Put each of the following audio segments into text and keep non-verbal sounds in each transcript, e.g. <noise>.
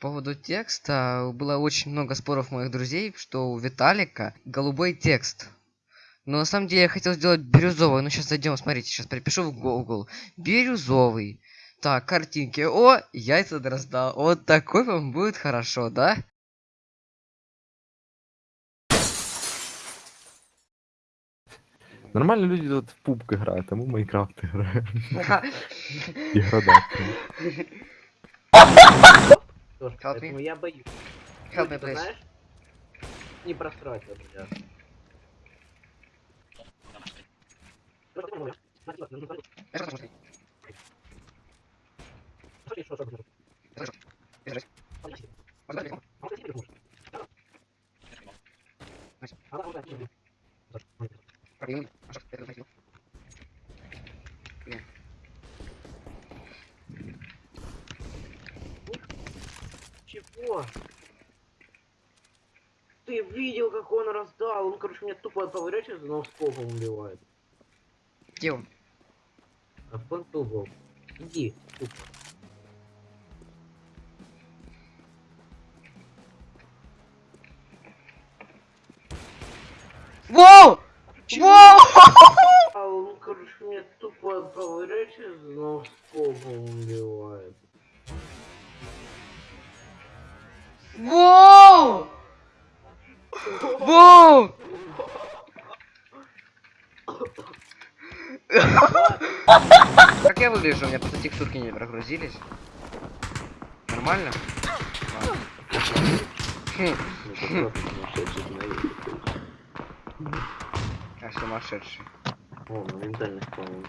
поводу текста было очень много споров моих друзей, что у Виталика голубой текст. Но на самом деле я хотел сделать бирюзовый. Ну сейчас зайдем, смотрите, сейчас перепишу в Google. Бирюзовый. Так, картинки. О, яйца дрозда. Вот такой вам будет хорошо, да? Нормально люди тут в пубг грають, тому Майнкрафт грає. І градацію. <laughs> Тоже, Help me. поэтому я боюсь. Help me, Ты please. знаешь? Не простроить вот меня. Я что смотри? Держись. Смотри. Пробил. А что, это захотел? Блин. Чего? Ты видел, как он раздал? Он, короче, меня тупо поворачивается, но скопом убивает. Где он? А понту был. Иди, тупо. Воу! Воу! А он, короче, меня тупо поворачивается, но скопом убивает. Воу! Воу! Как я выгляжу? У меня просто текстурки не прогрузились. Нормально? Просто сумасшедший. О, моментально вспомнил.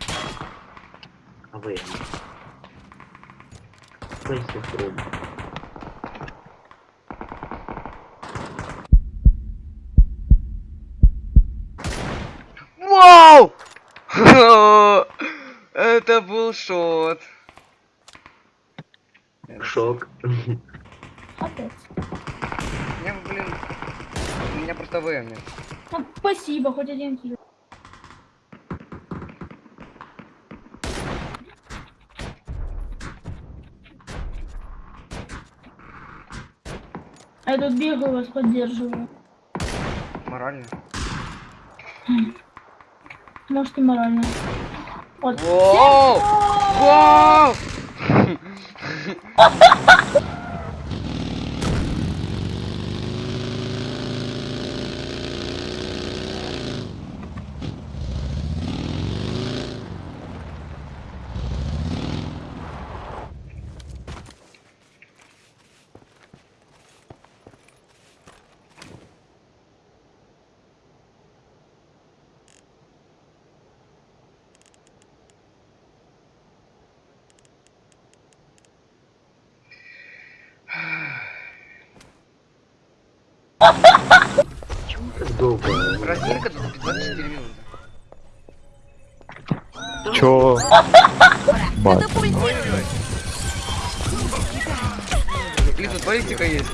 А вы? Пойся пробуй. Вау! Это был шот. Шок. Опять. Я, блин, у меня просто ВМ. Ну, спасибо, хоть один килл. Я тут бегаю, вас поддерживаю. Морально. Может и морально. Вот. Воу! Почему так долго? Разминка 24 минуты. Бать. Ой-ой-ой. Блин, тут баллистика есть.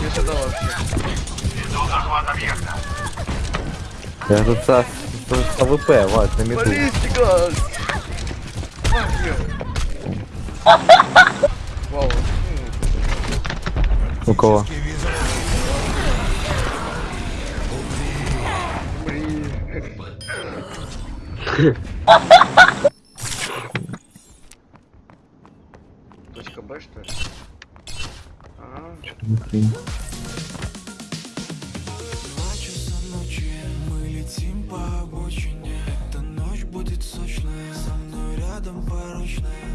Не ожидал вообще. Я тут це тут АВП, Вась, на міду. Баллистика! Ах, ё. Вау. У кого? Точка Б, что ли? Ага. Летим по обочине Эта ночь будет сочная Со мной рядом порочная